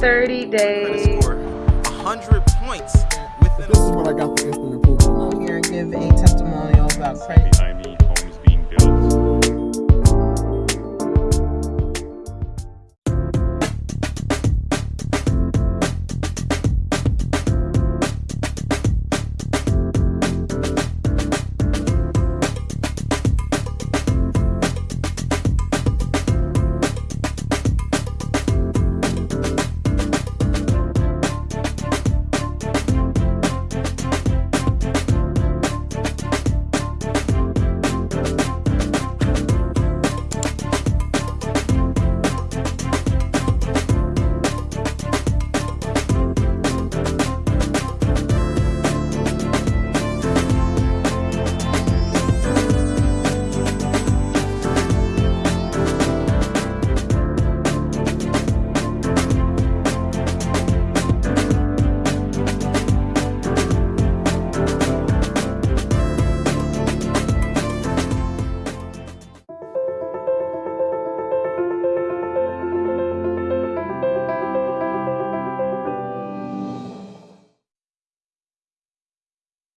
30 days. Score 100 points within This is what I got for instant approval. I'm Here and give a testimonial about credit.